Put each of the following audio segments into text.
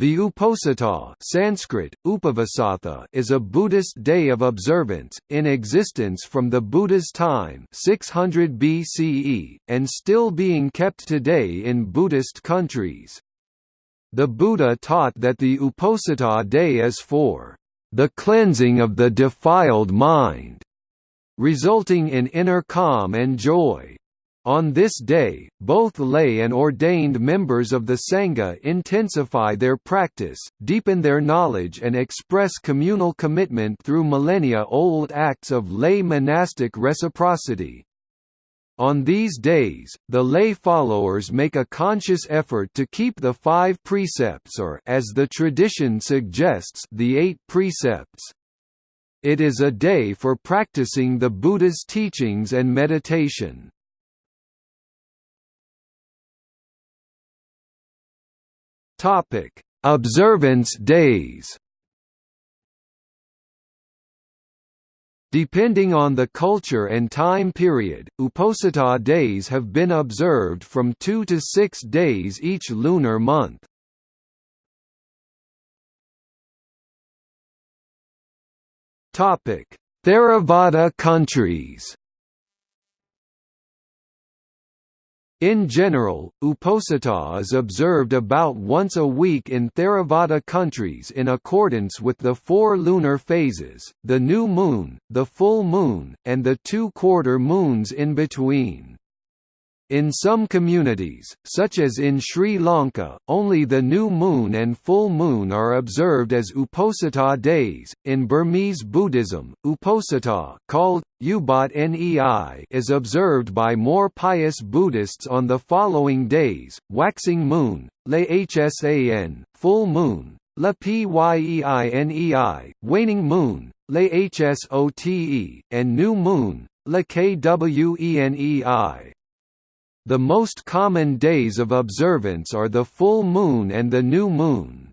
The Uposatha Sanskrit, Upavasatha is a Buddhist day of observance, in existence from the Buddha's time 600 BCE, and still being kept today in Buddhist countries. The Buddha taught that the Uposatha day is for the cleansing of the defiled mind, resulting in inner calm and joy. On this day, both lay and ordained members of the Sangha intensify their practice, deepen their knowledge and express communal commitment through millennia-old acts of lay monastic reciprocity. On these days, the lay followers make a conscious effort to keep the five precepts or as the tradition suggests, the eight precepts. It is a day for practicing the Buddha's teachings and meditation. Topic: Observance days. Depending on the culture and time period, Uposatha days have been observed from 2 to 6 days each lunar month. Topic: Theravada countries. In general, Uposatha is observed about once a week in Theravada countries in accordance with the four lunar phases, the new moon, the full moon, and the two quarter moons in between. In some communities, such as in Sri Lanka, only the new moon and full moon are observed as Uposatha days. In Burmese Buddhism, Uposatha, called Ubat Nei, is observed by more pious Buddhists on the following days: waxing moon, Le full moon, La Pyeini, waning moon, Le and new moon, La Kwenei. The most common days of observance are the full moon and the new moon.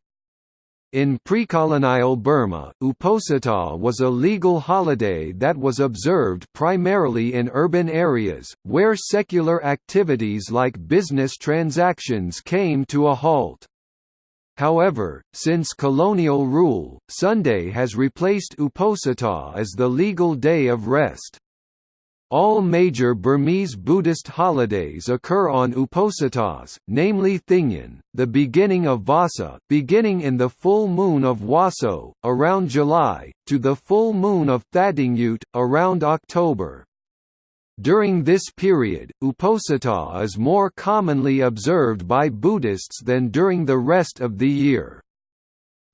In pre-colonial Burma, Uposatha was a legal holiday that was observed primarily in urban areas, where secular activities like business transactions came to a halt. However, since colonial rule, Sunday has replaced Uposatha as the legal day of rest. All major Burmese Buddhist holidays occur on Uposathas, namely Thingyan, the beginning of Vassa beginning in the full moon of Waso, around July, to the full moon of Thadingyut, around October. During this period, Uposatha is more commonly observed by Buddhists than during the rest of the year.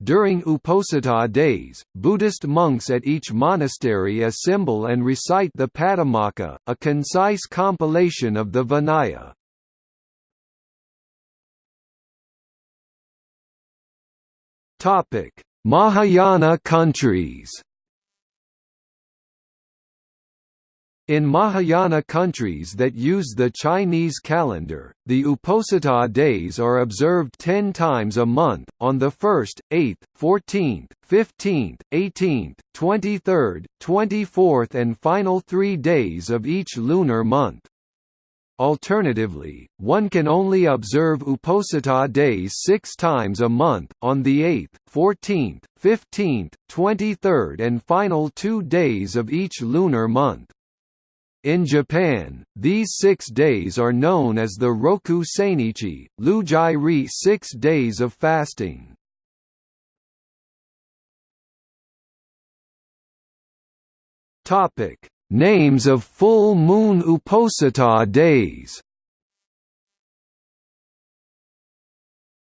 During Uposatha days, Buddhist monks at each monastery assemble and recite the Patimokkha, a concise compilation of the Vinaya. Mahayana countries In Mahayana countries that use the Chinese calendar, the Uposatha days are observed ten times a month, on the 1st, 8th, 14th, 15th, 18th, 23rd, 24th and final three days of each lunar month. Alternatively, one can only observe Uposatha days six times a month, on the 8th, 14th, 15th, 23rd and final two days of each lunar month. In Japan, these six days are known as the Roku Sainichi, Lujai-ri six days of fasting. Names of full moon Uposatha days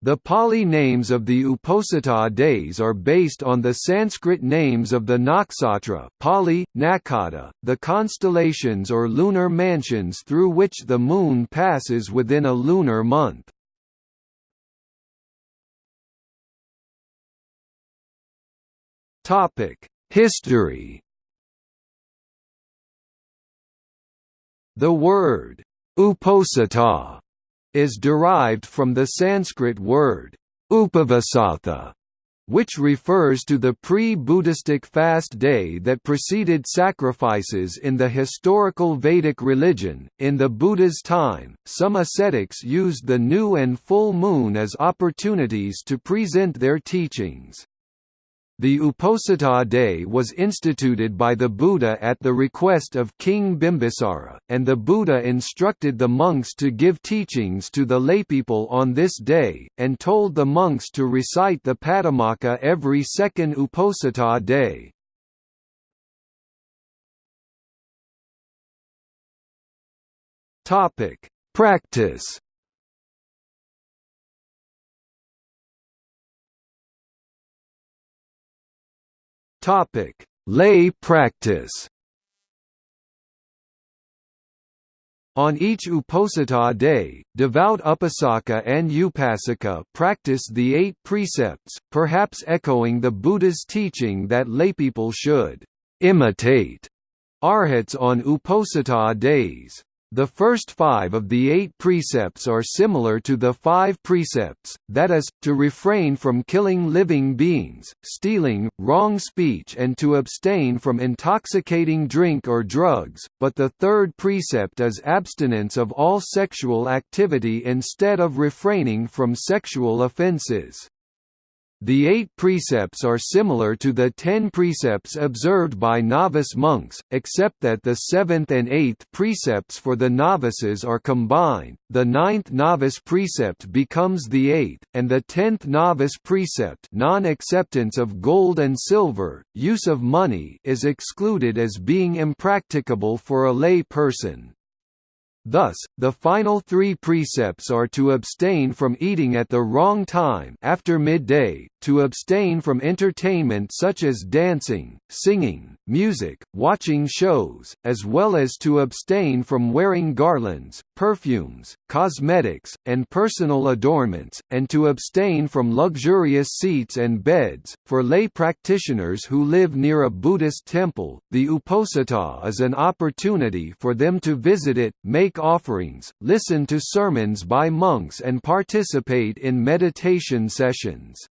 The Pali names of the Uposatha days are based on the Sanskrit names of the nakshatra Pali, Nakata, the constellations or lunar mansions through which the moon passes within a lunar month. History The word Uposatha is derived from the Sanskrit word upavasatha, which refers to the pre-Buddhistic fast day that preceded sacrifices in the historical Vedic religion. In the Buddha's time, some ascetics used the new and full moon as opportunities to present their teachings. The Uposatha day was instituted by the Buddha at the request of King Bimbisara, and the Buddha instructed the monks to give teachings to the laypeople on this day, and told the monks to recite the Patimokkha every second Uposatha day. Practice Topic: Lay practice. On each Uposatha day, devout Upasaka and Upasika practice the eight precepts, perhaps echoing the Buddha's teaching that laypeople should imitate arhats on Uposatha days. The first five of the eight precepts are similar to the five precepts, that is, to refrain from killing living beings, stealing, wrong speech and to abstain from intoxicating drink or drugs, but the third precept is abstinence of all sexual activity instead of refraining from sexual offences. The eight precepts are similar to the ten precepts observed by novice monks, except that the seventh and eighth precepts for the novices are combined, the ninth novice precept becomes the eighth, and the tenth novice precept non-acceptance of gold and silver, use of money is excluded as being impracticable for a lay person. Thus, the final three precepts are to abstain from eating at the wrong time after midday, to abstain from entertainment such as dancing, singing, music, watching shows, as well as to abstain from wearing garlands, perfumes, cosmetics, and personal adornments, and to abstain from luxurious seats and beds. For lay practitioners who live near a Buddhist temple, the Uposatha is an opportunity for them to visit it, make offerings, listen to sermons by monks and participate in meditation sessions.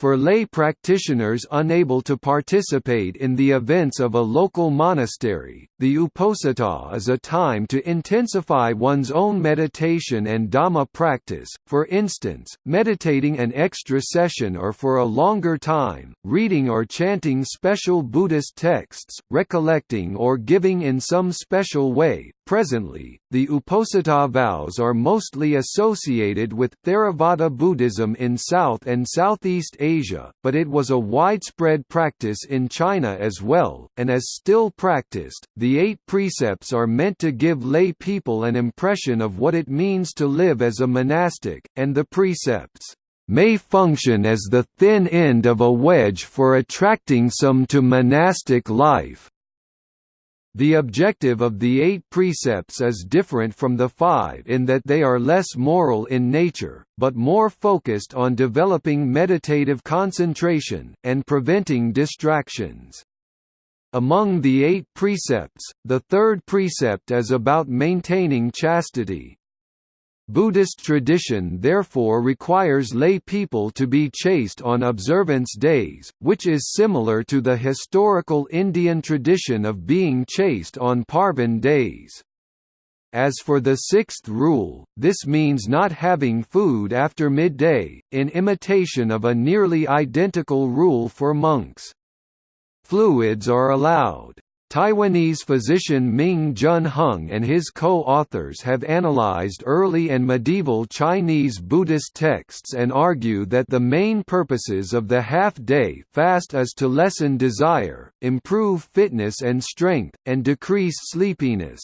For lay practitioners unable to participate in the events of a local monastery, the Uposatha is a time to intensify one's own meditation and Dhamma practice, for instance, meditating an extra session or for a longer time, reading or chanting special Buddhist texts, recollecting or giving in some special way, Presently, the Uposatha vows are mostly associated with Theravada Buddhism in South and Southeast Asia, but it was a widespread practice in China as well, and as still practiced. The eight precepts are meant to give lay people an impression of what it means to live as a monastic, and the precepts may function as the thin end of a wedge for attracting some to monastic life. The objective of the eight precepts is different from the five in that they are less moral in nature, but more focused on developing meditative concentration, and preventing distractions. Among the eight precepts, the third precept is about maintaining chastity, Buddhist tradition therefore requires lay people to be chaste on observance days, which is similar to the historical Indian tradition of being chaste on Parvan days. As for the sixth rule, this means not having food after midday, in imitation of a nearly identical rule for monks. Fluids are allowed. Taiwanese physician Ming Jun Hung and his co-authors have analyzed early and medieval Chinese Buddhist texts and argue that the main purposes of the half-day fast is to lessen desire, improve fitness and strength, and decrease sleepiness.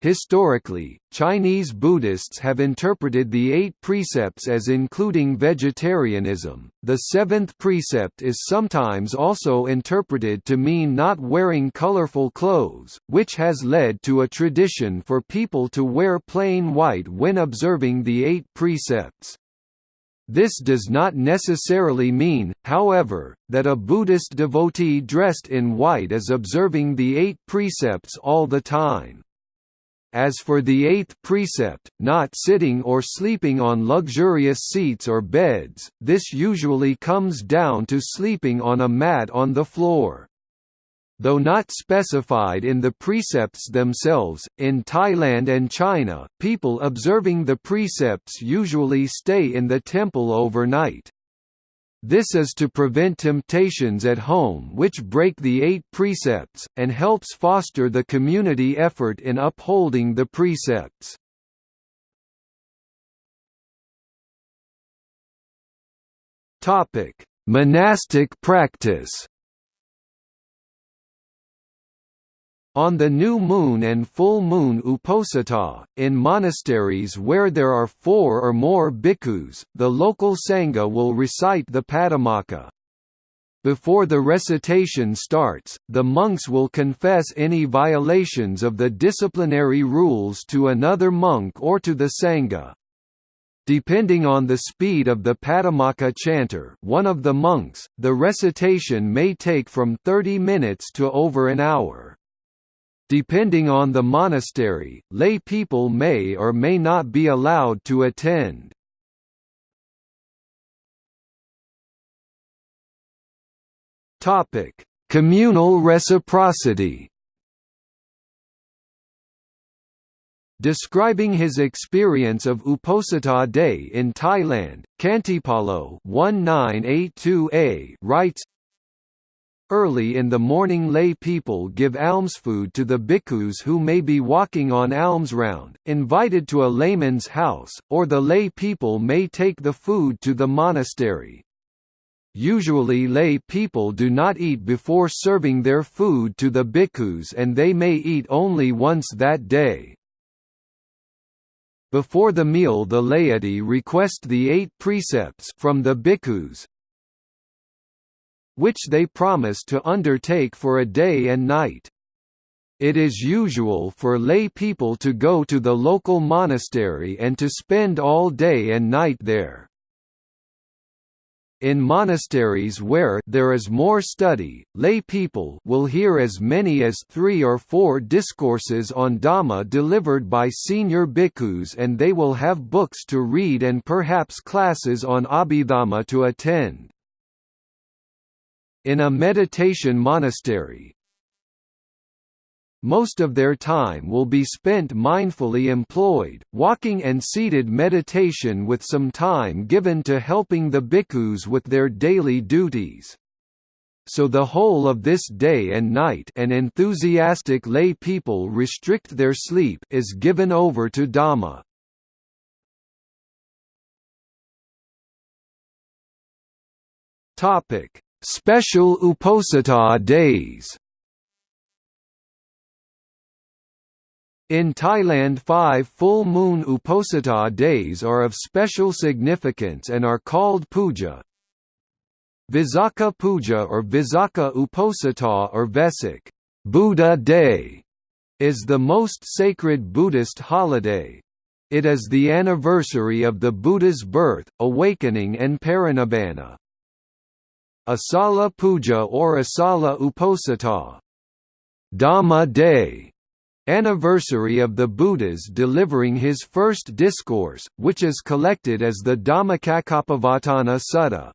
Historically, Chinese Buddhists have interpreted the eight precepts as including vegetarianism. The seventh precept is sometimes also interpreted to mean not wearing colorful clothes, which has led to a tradition for people to wear plain white when observing the eight precepts. This does not necessarily mean, however, that a Buddhist devotee dressed in white is observing the eight precepts all the time. As for the eighth precept, not sitting or sleeping on luxurious seats or beds, this usually comes down to sleeping on a mat on the floor. Though not specified in the precepts themselves, in Thailand and China, people observing the precepts usually stay in the temple overnight. This is to prevent temptations at home which break the eight precepts, and helps foster the community effort in upholding the precepts. Monastic practice On the new moon and full moon Uposatha, in monasteries where there are four or more bhikkhus, the local sangha will recite the Patimokkha. Before the recitation starts, the monks will confess any violations of the disciplinary rules to another monk or to the sangha. Depending on the speed of the Patimokkha chanter one of the monks, the recitation may take from 30 minutes to over an hour. Depending on the monastery, lay people may or may not be allowed to attend. Topic: Communal reciprocity. Describing his experience of Uposatha Day in Thailand, Khantipalo 1982a writes Early in the morning lay people give almsfood to the bhikkhus who may be walking on alms round, invited to a layman's house, or the lay people may take the food to the monastery. Usually lay people do not eat before serving their food to the bhikkhus and they may eat only once that day. Before the meal the laity request the eight precepts from the bhikkhus, which they promise to undertake for a day and night. It is usual for lay people to go to the local monastery and to spend all day and night there. In monasteries where there is more study, lay people will hear as many as three or four discourses on Dhamma delivered by senior bhikkhus and they will have books to read and perhaps classes on Abhidhamma to attend in a meditation monastery. Most of their time will be spent mindfully employed, walking and seated meditation with some time given to helping the bhikkhus with their daily duties. So the whole of this day and night and enthusiastic lay people restrict their sleep is given over to Dhamma. Topic Special Uposatha days In Thailand five full moon Uposatha days are of special significance and are called puja. Visakha Puja or Visakha Uposatha or Vesak Buddha Day is the most sacred Buddhist holiday. It is the anniversary of the Buddha's birth, awakening and parinibbana. Asala Puja or Asala Uposatha Dhamma Day anniversary of the Buddha's delivering his first discourse, which is collected as the Dhammacakkappavattana Sutta.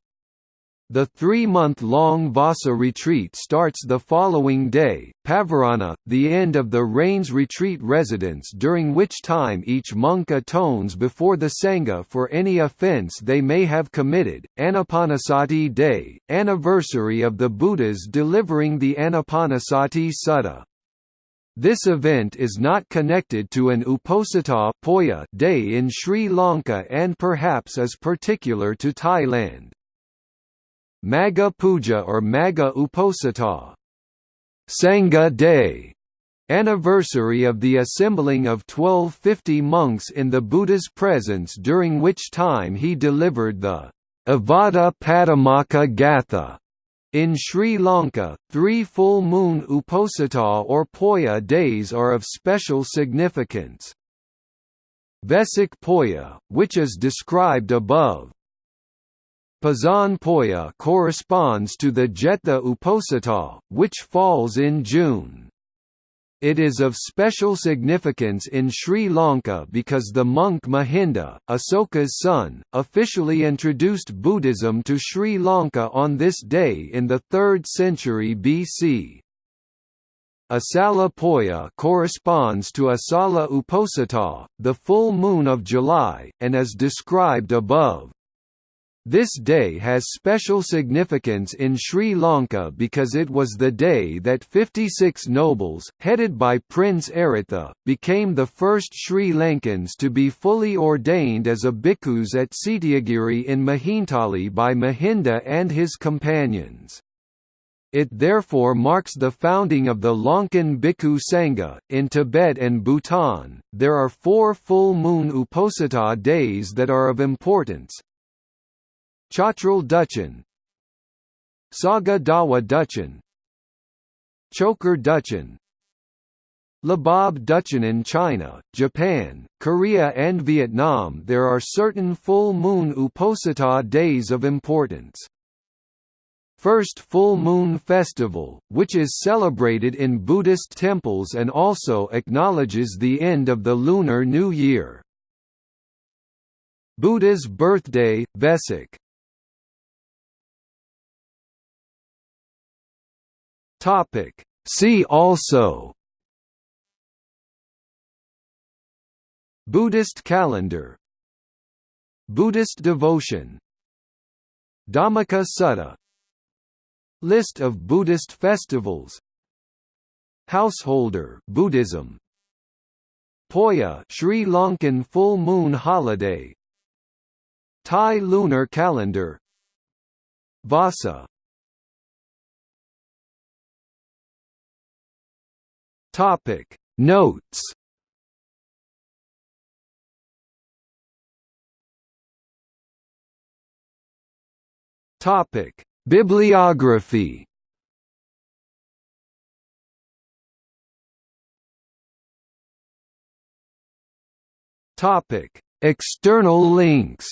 The three-month-long Vassa retreat starts the following day, Pavarana, the end of the rains retreat residence during which time each monk atones before the Sangha for any offence they may have committed, Anapanasati Day, anniversary of the Buddha's delivering the Anapanasati Sutta. This event is not connected to an Uposatha day in Sri Lanka and perhaps is particular to Thailand. Magha Puja or Magha Uposatha Sangha Day anniversary of the assembling of 1250 monks in the Buddha's presence during which time he delivered the Ovada Patimokkha Gatha. In Sri Lanka, three full moon Uposatha or Poya days are of special significance. Vesak Poya, which is described above, Poson Poya corresponds to the Jetha Uposatha, which falls in June. It is of special significance in Sri Lanka because the monk Mahinda, Asoka's son, officially introduced Buddhism to Sri Lanka on this day in the 3rd century BC. Asala Poya corresponds to Asala Uposatha, the full moon of July, and is described above. This day has special significance in Sri Lanka because it was the day that 56 nobles, headed by Prince Aritha, became the first Sri Lankans to be fully ordained as a bhikkhus at Cetiyagiri in Mihintale by Mahinda and his companions. It therefore marks the founding of the Lankan Bhikkhu Sangha. In Tibet and Bhutan, there are four full moon Uposatha days that are of importance, Chotrul Duchen Saga Dawa Duchen Chokhor Duchen Lhabab Duchen in China, Japan, Korea and Vietnam there are certain full moon Uposatha days of importance. First Full Moon Festival, which is celebrated in Buddhist temples and also acknowledges the end of the Lunar New Year. Buddha's birthday, Vesak Topic. See also Buddhist calendar Buddhist devotion Dhammika Sutta List of Buddhist festivals Householder Buddhism Poya Sri Lankan full moon holiday Thai lunar calendar Vassa Topic. Notes. Topic. Bibliography. Topic. External links.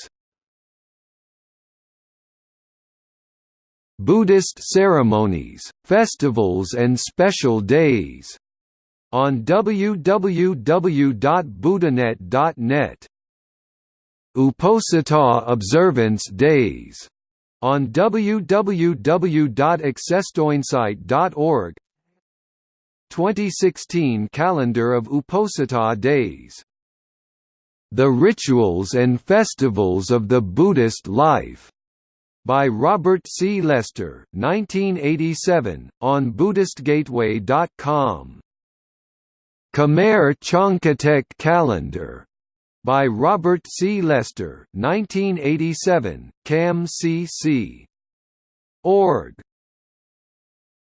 Buddhist ceremonies, festivals and special days on www.buddhanet.net. Uposatha Observance Days. On www.accesstoinsight.org 2016 Calendar of Uposatha Days. The Rituals and Festivals of the Buddhist Life. By Robert C. Lester 1987, on BuddhistGateway.com Khmer Chhankitek Calendar by Robert C. Lester, 1987, CAM CC. Org.